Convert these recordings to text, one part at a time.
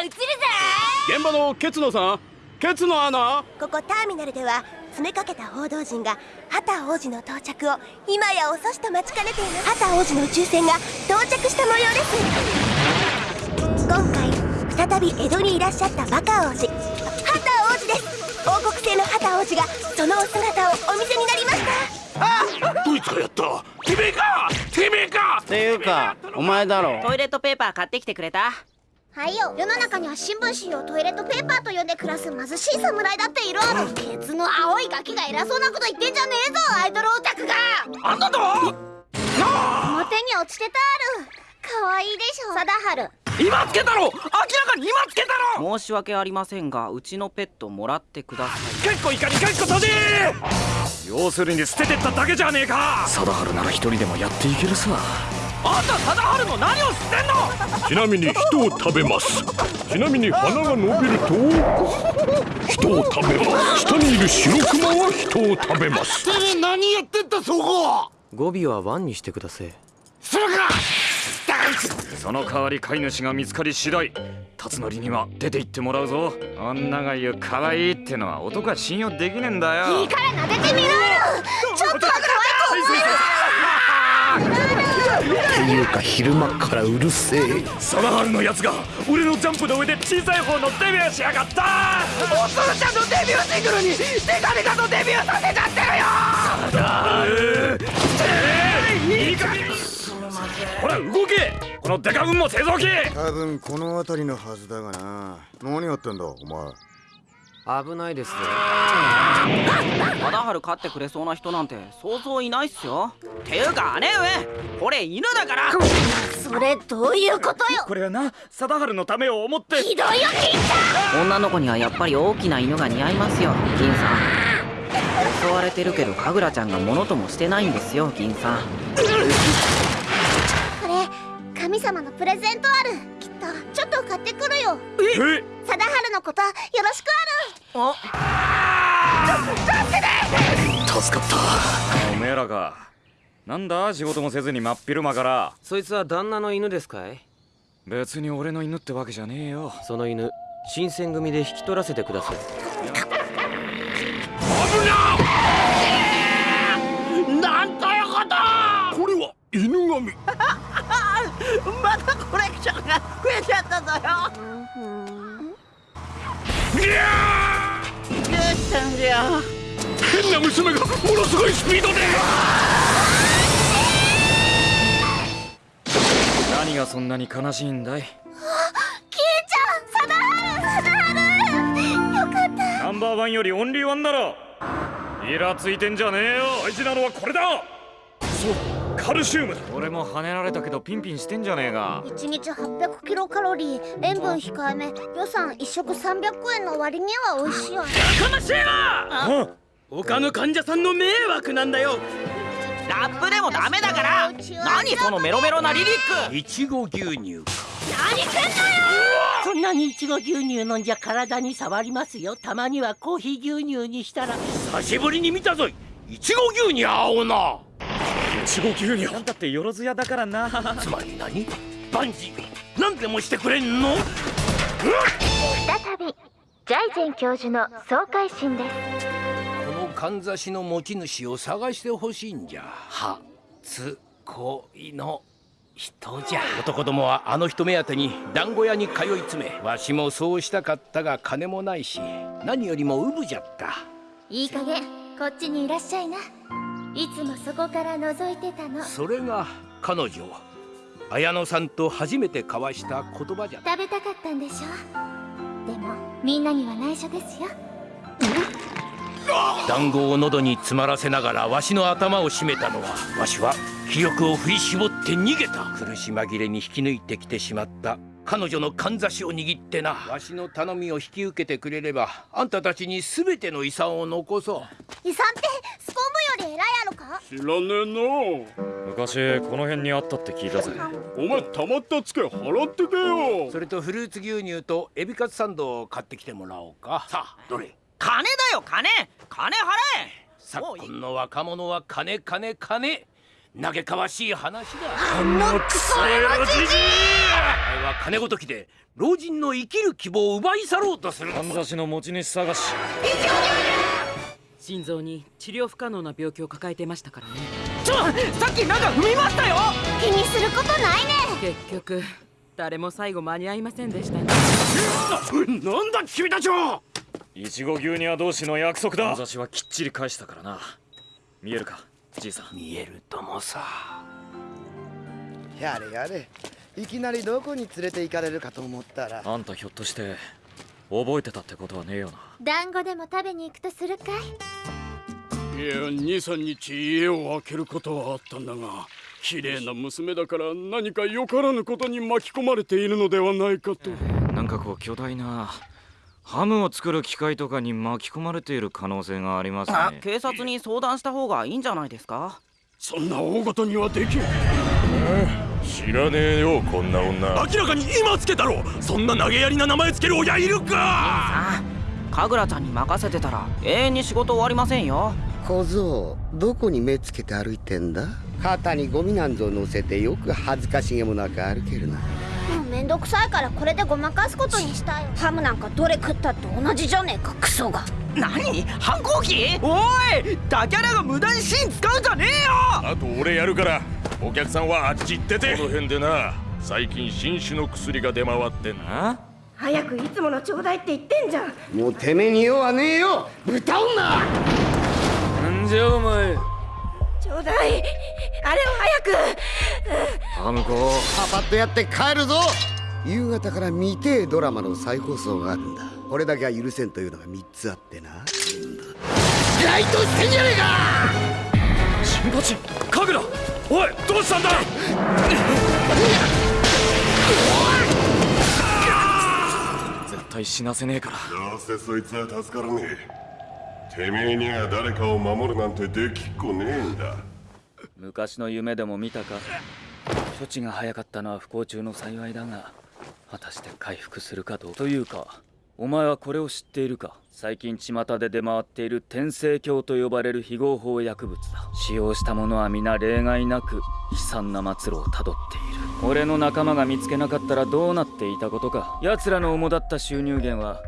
が映るぜ現場のケツノさんケツノアナここターミナルでは詰めかけた報道陣が畑王子の到着を今や遅しと待ちかねています。畑王子の宇宙船が到着した模様です。今回再び江戸にいらっしゃったバカ王子。畑王子です。王国製の畑王子がそのお姿をお見せになりました。どいつがやった？てめえか！てめえかっていうか！お前だろ。トイレットペーパー買ってきてくれたはいよ。世の中には新聞紙をトイレットペーパーと呼んで暮らす貧しい侍だっている。ケツの青いガキが偉そうなこと言ってんじゃねえぞ。アイドルオタクがあんたと表に落ちてたある。可愛いでしょ。貞治。今つけたろ！明らかに今つけたろ！申し訳ありませんがうちのペットもらってください。結構いかに結構閉じ！要するに捨ててっただけじゃねえか！貞治なら一人でもやっていけるさあんた貞治の何を知ってんの？ちなみに人を食べます。ちなみに鼻が伸びると人を食べます。下にいる白クマは人を食べます。てめえ何やってんだそこ語尾はワンにしてください。それかその代わり飼い主が見つかり次第辰徳には出て行ってもらうぞ。女が言う可愛いってのは男は信用できねえんだよ。いいから撫でてみろよ！ちょっとは可っていうか昼間っからうるせえ。貞治のやつが俺のジャンプの上で小さい方のデビューしやがった。おつるちゃんのデビューシングルにデカデカとデビューさせちゃってるよ貞治いい加減ほら動け。このデカ軍も製造機。多分この辺りのはずだがな。何やってんだお前危ないです。よ貞治飼ってくれそうな人なんて想像いないっすよ。ていうか姉上これ犬だから。それどういうことよ。これはな貞治のためを思って。ひどいよ金ち女の子にはやっぱり大きな犬が似合いますよ銀さん。襲われてるけど神楽ちゃんがものともしてないんですよ銀さん。これ神様のプレゼントあるちょっと買ってくるよ。え？貞治のことよろしく助かった。おめえらかなんだ仕事もせずに真っ昼間から？そいつは旦那の犬ですかい？別に俺の犬ってわけじゃねえよ。その犬新選組で引き取らせてください。なんということ！これは犬神 またコレクションが増えちゃったぞよどうしたん。じゃ変な娘がものすごいスピードで何がそん。なに悲しいん。だい金ちゃん。貞治貞治よかったナンバーワンよりオンリーワンだろイラついてん。じゃねえよ大事なのはこれだそうカルシウムだ。俺も跳ねられたけどピンピンしてんじゃねえか1日800キロカロリー塩分控えめ。予算1食300円の割には美味しいよね。かましいな他の患者さんの迷惑なんだよ。ラップでもダメだから。何そのメロメロなリリック。いちご牛乳そんなにいちご牛乳飲んじゃ体に触りますよ。たまにはコーヒー牛乳にしたら。久しぶりに見たぞ。いいちご牛乳青ないちご牛乳なんだってよろずやだからなつまり何？バンジー何でもしてくれんの？再びジャイゼン教授の総会心です。このかんざしの持ち主を探してほしいんじゃ。初恋の人じゃ。男どもはあの人目当てに団子屋に通い詰めわしもそうしたかったが金もないし何よりもウブじゃった。いい加減こっちにいらっしゃいないつもそこから覗いてたの。それが彼女綾乃さんと初めて交わした言葉じゃ。食べたかったんでしょ？でもみんなには内緒ですよ。団子を喉に詰まらせながらわしの頭を絞めたのはわしは気力を振り絞って逃げた。苦し紛れに引き抜いてきてしまった彼女のかんざしを握ってな。わしの頼みを引き受けてくれればあんたたちに全ての遺産を残そう。遺産ってスコームより偉いやろか？知らねえな昔この辺にあったって聞いたぜ。お前たまったツケ払ってけよ。それとフルーツ牛乳とエビカツサンドを買ってきてもらおうか。さあどれ？金だよ金。金払え。昨今の若者は金金金嘆かわしい話だ。あのクソ野郎じじい。お前は金ごときで老人の生きる希望を奪い去ろうとするかんざしの持ち主探し。心臓に治療不可能な病気を抱えてましたからね。ちょさっきなんか踏みましたよ。気にすることないね。結局誰も最後間に合いませんでした。ねなんだ君たちは。イチゴ牛乳同士の約束だ。かんざしはきっちり返したからな。見えるか？じいさん。見えるともさ。やれやれ。いきなりどこに連れて行かれるかと思ったら。あんたひょっとして覚えてたってことはねえよな。団子でも食べに行くとするかい？いや23日家を開けることはあったんだが綺麗な娘だから何かよからぬことに巻き込まれているのではないかとなんかこう巨大なハムを作る機械とかに巻き込まれている可能性がありますね。警察に相談した方がいいんじゃないですか？そんな大事にはできん。知らねえよこんな女。明らかに今つけたろ。そんな投げやりな名前つける親いるか。神楽ちゃんに任せてたら永遠に仕事終わりませんよ。小僧どこに目つけて歩いてんだ？肩にゴミなんぞ乗せてよく恥ずかしげもなく歩けるなめんどくさいからこれでごまかすことにしたよ。ハムなんかどれ食ったって同じじゃねえかクソが。何？反抗期？おい！ダキャラが無駄に芯使うんじゃねえよ！あと俺やるからお客さんはあっち行ってて。この辺でな最近新種の薬が出回ってんな早くいつものちょうだいって言ってんじゃん。もうてめえに用はねえよ！豚女！なんじゃお前。ちょうだい。あれを早くハムコパパッとやって帰るぞ。夕方から見てえドラマの再放送があるんだ。これだけは許せんというのが3つあってな。ライトしてんじゃねえか！新八神楽おいどうしたんだ？絶対死なせねえから。どうせそいつは助からねえ。てめえには誰かを守るなんてできっこねえんだ。昔の夢でも見たか？処置が早かったのは不幸中の幸いだが果たして回復するかどうというかお前はこれを知っているか？最近巷で出回っている天聖鏡と呼ばれる非合法薬物だ。使用した者は皆例外なく悲惨な末路をたどっている。俺の仲間が見つけなかったらどうなっていたことか？奴らの主だった収入源は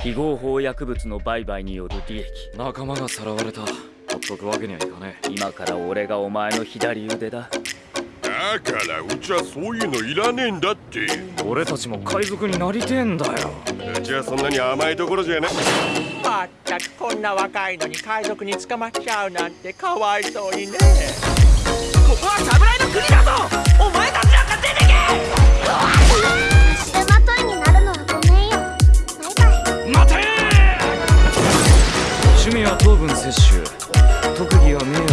非合法薬物の売買による利益。仲間がさらわれた。ほっとくわけにはいかねえ。今から俺がお前の左腕だだからうちはそういうのいらねえんだって。俺たちも海賊になりてえんだよ。うちはそんなに甘いところじゃね。まったくこんな若いのに海賊に捕まっちゃうなんてかわいそうにねここは侍の国だぞお前たちなんか出てけ！足手まといになるのはごめんよ。バイバイ。待て趣味は糖分摂取。特技は名